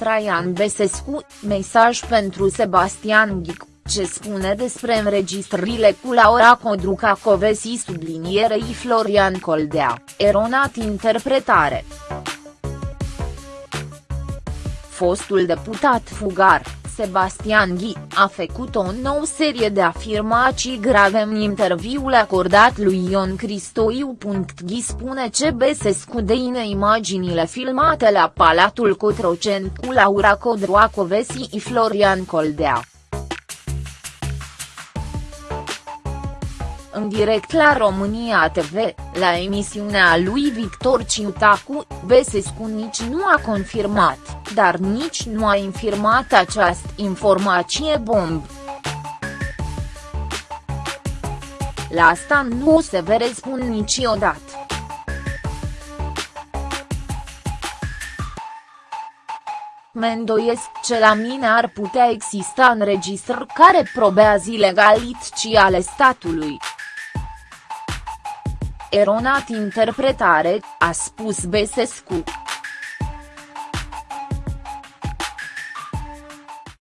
Traian Besescu, mesaj pentru Sebastian Ghic, ce spune despre înregistrările cu Laura Codruca Covesi sublinierei Florian Coldea, eronat interpretare. Fostul deputat fugar, Sebastian Ghi, a făcut o nouă serie de afirmații grave în interviul acordat lui Ion Cristoiu. Ghi spune ce Besescu deine imaginile filmate la Palatul Cotroceni cu Laura Codroacovesi și Florian Coldea. În direct la România TV, la emisiunea lui Victor Ciutacu, Besescu nici nu a confirmat, dar nici nu a infirmat această informație bomb. La asta nu o să vă răspund niciodată. Mă îndoiesc ce la mine ar putea exista înregistrări care probează ilegalității ale statului eronat interpretare, a spus Besescu.